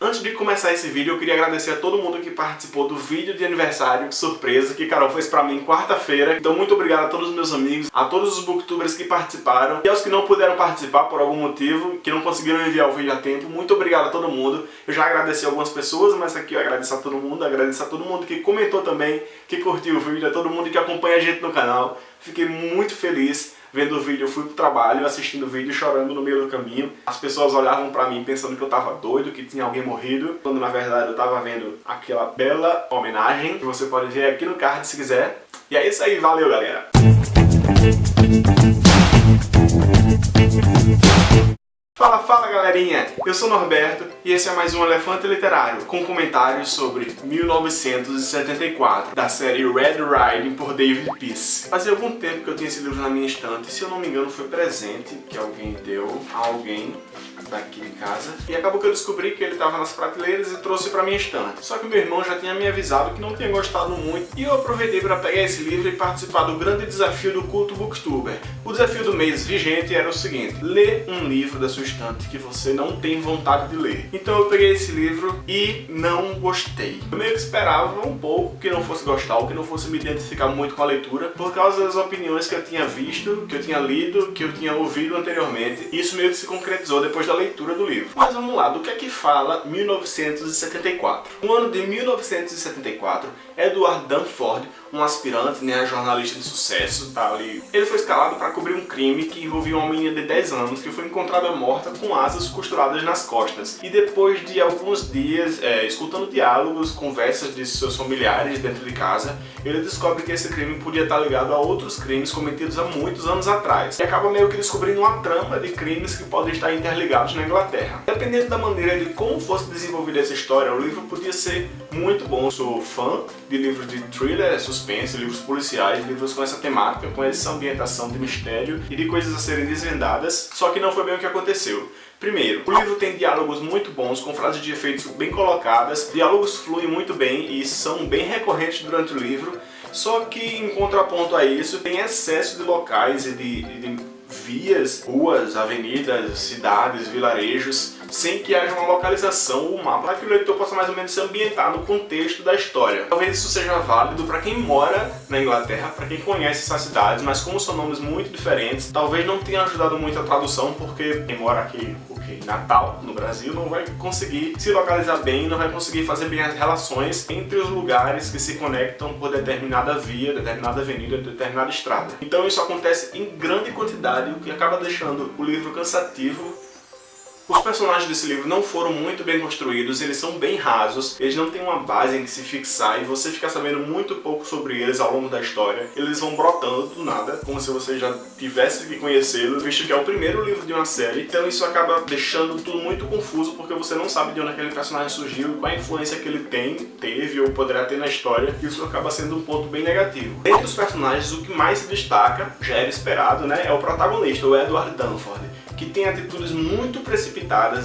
Antes de começar esse vídeo, eu queria agradecer a todo mundo que participou do vídeo de aniversário surpresa que Carol fez pra mim quarta-feira. Então muito obrigado a todos os meus amigos, a todos os booktubers que participaram e aos que não puderam participar por algum motivo, que não conseguiram enviar o vídeo a tempo. Muito obrigado a todo mundo. Eu já agradeci algumas pessoas, mas aqui eu agradeço a todo mundo, agradeço a todo mundo que comentou também, que curtiu o vídeo, a todo mundo que acompanha a gente no canal. Fiquei muito feliz vendo o vídeo, eu fui pro trabalho, assistindo o vídeo, chorando no meio do caminho. As pessoas olhavam pra mim pensando que eu tava doido, que tinha alguém morrido, quando na verdade eu tava vendo aquela bela homenagem, que você pode ver aqui no card se quiser. E é isso aí, valeu galera! Eu sou Norberto e esse é mais um Elefante Literário com comentários sobre 1974, da série Red Riding por David Peace. Fazia algum tempo que eu tinha esse livro na minha estante, se eu não me engano foi presente que alguém deu a alguém daqui de casa. E acabou que eu descobri que ele estava nas prateleiras e trouxe para minha estante. Só que meu irmão já tinha me avisado que não tinha gostado muito e eu aproveitei para pegar esse livro e participar do grande desafio do culto booktuber. O desafio do mês vigente era o seguinte, ler um livro da sua estante que você não tem vontade de ler. Então eu peguei esse livro e não gostei. Eu meio que esperava um pouco que não fosse gostar ou que não fosse me identificar muito com a leitura por causa das opiniões que eu tinha visto, que eu tinha lido, que eu tinha ouvido anteriormente. E isso meio que se concretizou depois da leitura do livro. Mas vamos lá, do que é que fala 1974? No ano de 1974, Edward Dunford, um aspirante, né, jornalista de sucesso, tá ali. Ele foi escalado para cobrir um crime que envolvia uma menina de 10 anos que foi encontrada morta com asas costuradas nas costas. E depois de alguns dias, é, escutando diálogos, conversas de seus familiares dentro de casa, ele descobre que esse crime podia estar ligado a outros crimes cometidos há muitos anos atrás. E acaba meio que descobrindo uma trama de crimes que podem estar interligados na Inglaterra. Dependendo da maneira de como fosse desenvolvida essa história, o livro podia ser muito bom. Eu sou fã de livros de thriller, suspense, livros policiais, livros com essa temática, com essa ambientação de mistério e de coisas a serem desvendadas, só que não foi bem o que aconteceu. Primeiro, o livro tem diálogos muito bons, com frases de efeitos bem colocadas, diálogos fluem muito bem e são bem recorrentes durante o livro, só que em contraponto a isso tem excesso de locais e de, de vias, ruas, avenidas, cidades, vilarejos sem que haja uma localização ou um mapa para que o leitor possa mais ou menos se ambientar no contexto da história. Talvez isso seja válido para quem mora na Inglaterra, para quem conhece essas cidades, mas como são nomes muito diferentes, talvez não tenha ajudado muito a tradução, porque quem mora aqui em Natal, no Brasil, não vai conseguir se localizar bem, não vai conseguir fazer bem as relações entre os lugares que se conectam por determinada via, determinada avenida, determinada estrada. Então isso acontece em grande quantidade, o que acaba deixando o livro cansativo os personagens desse livro não foram muito bem construídos, eles são bem rasos, eles não têm uma base em que se fixar e você fica sabendo muito pouco sobre eles ao longo da história. Eles vão brotando do nada, como se você já tivesse que conhecê-los, visto que é o primeiro livro de uma série. Então isso acaba deixando tudo muito confuso, porque você não sabe de onde aquele personagem surgiu, qual a influência que ele tem, teve ou poderá ter na história. Isso acaba sendo um ponto bem negativo. Entre os personagens, o que mais se destaca, já era esperado, né, é o protagonista, o Edward Dunford que tem atitudes muito precipitadas,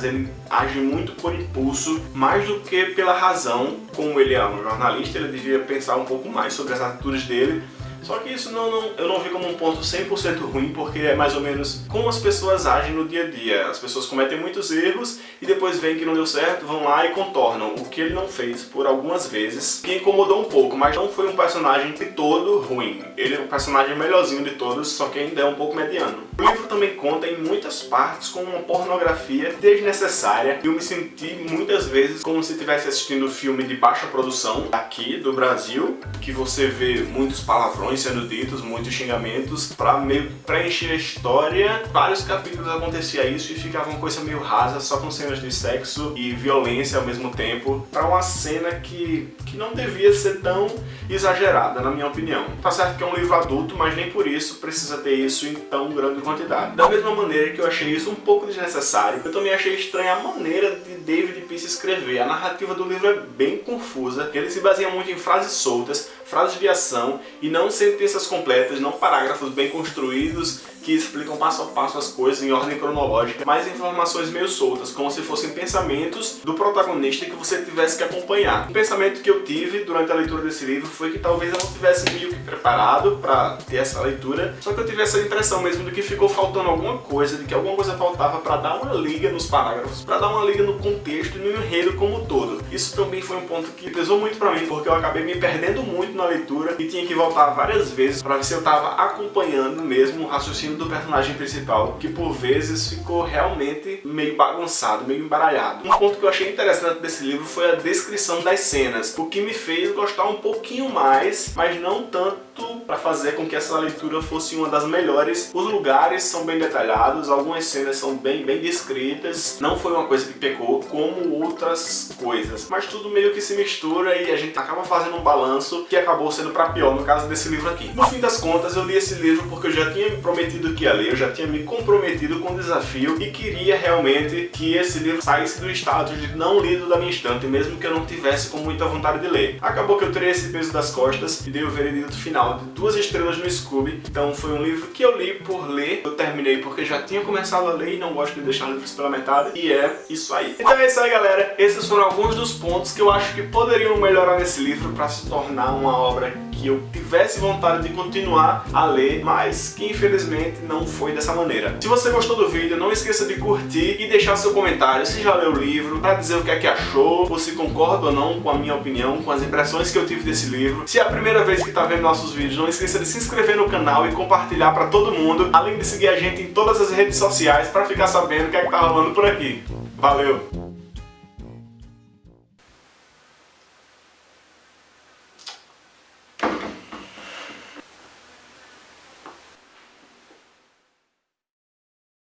ele age muito por impulso, mais do que pela razão. Como ele é um jornalista, ele devia pensar um pouco mais sobre as atitudes dele, só que isso não, não, eu não vi como um ponto 100% ruim, porque é mais ou menos como as pessoas agem no dia a dia. As pessoas cometem muitos erros e depois veem que não deu certo, vão lá e contornam. O que ele não fez por algumas vezes, que incomodou um pouco, mas não foi um personagem de todo ruim. Ele é o personagem melhorzinho de todos, só que ainda é um pouco mediano. O livro também conta em muitas partes com uma pornografia desnecessária. Eu me senti muitas vezes como se estivesse assistindo um filme de baixa produção aqui do Brasil, que você vê muitos palavrões sendo ditos, muitos xingamentos, para meio preencher a história. Vários capítulos acontecia isso e ficava uma coisa meio rasa, só com cenas de sexo e violência ao mesmo tempo, para uma cena que, que não devia ser tão exagerada, na minha opinião. Tá certo que é um livro adulto, mas nem por isso precisa ter isso em tão grande quantidade. Da mesma maneira que eu achei isso um pouco desnecessário, eu também achei estranha a maneira de David Peace escrever. A narrativa do livro é bem confusa, ele se baseia muito em frases soltas, frases de ação e não sentenças completas, não parágrafos bem construídos que explicam passo a passo as coisas em ordem cronológica, mas informações meio soltas, como se fossem pensamentos do protagonista que você tivesse que acompanhar. O pensamento que eu tive durante a leitura desse livro foi que talvez eu não tivesse meio que preparado para ter essa leitura, só que eu tive essa impressão mesmo de que ficou faltando alguma coisa, de que alguma coisa faltava para dar uma liga nos parágrafos, para dar uma liga no contexto e no enredo como um todo. Isso também foi um ponto que pesou muito para mim, porque eu acabei me perdendo muito na leitura e tinha que voltar várias vezes para ver se eu estava acompanhando mesmo o raciocínio do personagem principal, que por vezes ficou realmente meio bagunçado, meio embaralhado. Um ponto que eu achei interessante desse livro foi a descrição das cenas, o que me fez gostar um pouquinho mais, mas não tanto para fazer com que essa leitura fosse uma das melhores. Os lugares são bem detalhados, algumas cenas são bem, bem descritas, não foi uma coisa que pecou, como outras coisas. Mas tudo meio que se mistura e a gente acaba fazendo um balanço que acabou sendo para pior no caso desse livro aqui. No fim das contas, eu li esse livro porque eu já tinha me prometido que ia ler, eu já tinha me comprometido com o desafio e queria realmente que esse livro saísse do status de não lido da minha estante, mesmo que eu não tivesse com muita vontade de ler. Acabou que eu tirei esse peso das costas e dei o veredito final de duas estrelas no Scooby. Então foi um livro que eu li por ler, eu terminei porque já tinha começado a ler e não gosto de deixar livros pela metade, e é isso aí. Então é isso aí galera, esses foram alguns dos pontos que eu acho que poderiam melhorar nesse livro para se tornar uma obra que eu tivesse vontade de continuar a ler, mas que infelizmente não foi dessa maneira. Se você gostou do vídeo, não esqueça de curtir e deixar seu comentário se já leu o livro, para dizer o que é que achou, ou se concorda ou não com a minha opinião, com as impressões que eu tive desse livro. Se é a primeira vez que está vendo nossos vídeos, não esqueça de se inscrever no canal e compartilhar para todo mundo, além de seguir a gente em todas as redes sociais para ficar sabendo o que é que tá rolando por aqui. Valeu!